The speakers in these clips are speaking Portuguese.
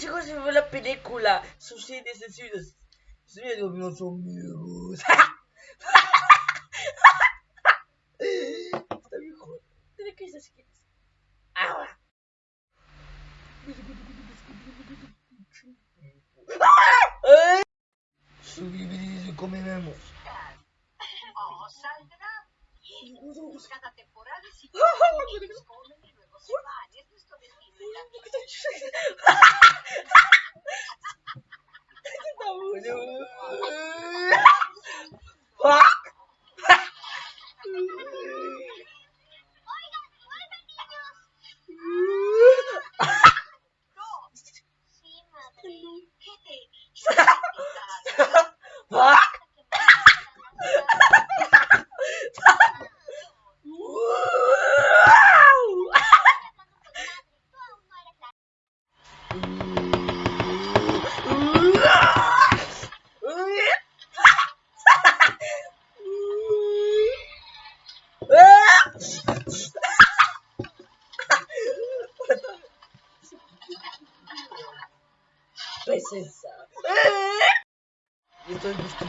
consejos sobre la película. Sus series de suicidios. Suicidios son míos. Está bien joder. Qué estás? Ahora. Subimos y comemos. O saldrá. Cada temporada si comen y luego se van. Es nuestro Fuck! Eu tô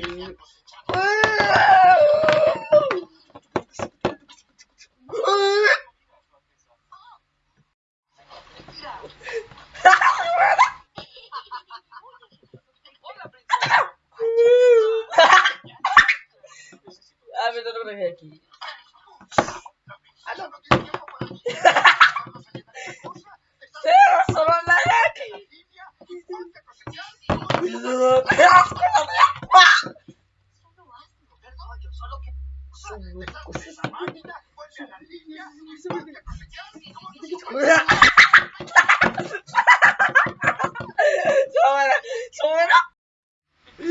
princesa. Ah, tô pra aqui. Ah,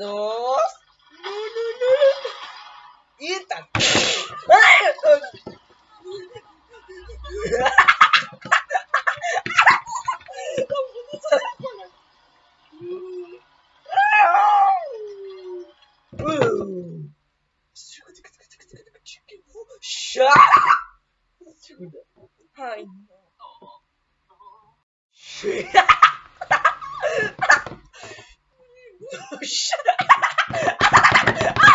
dos. Eita! Ai, eu tô... Ai, não. Shut up.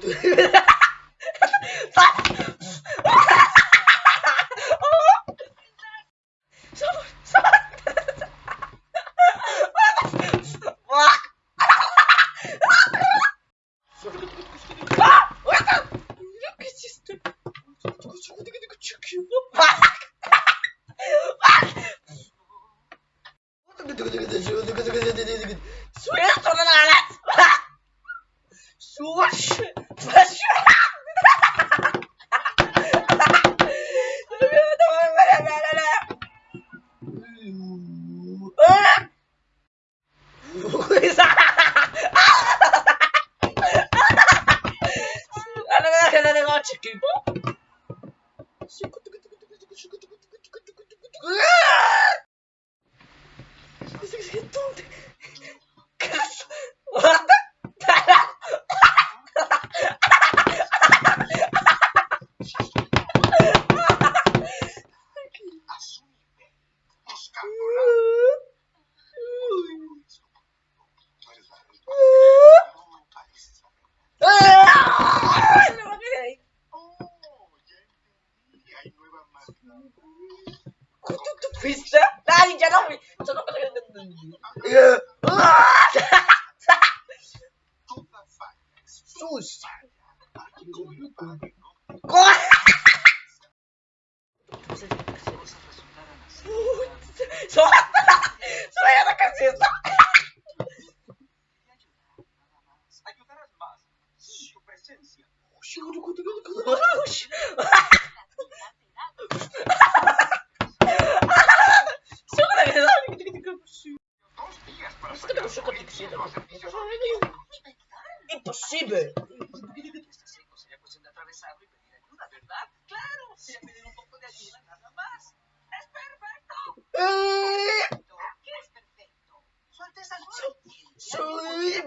do hoje em dia não vi. Só não Sus! Solta! Saia da caseta! Ayudar as masas, su presencia.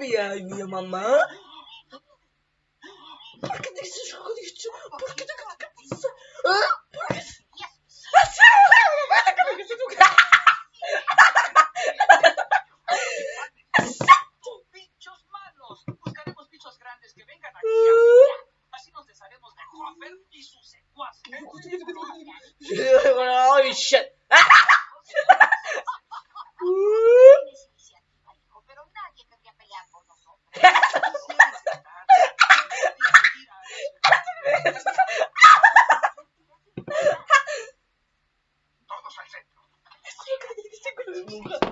minha, minha mamã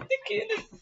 Daquele.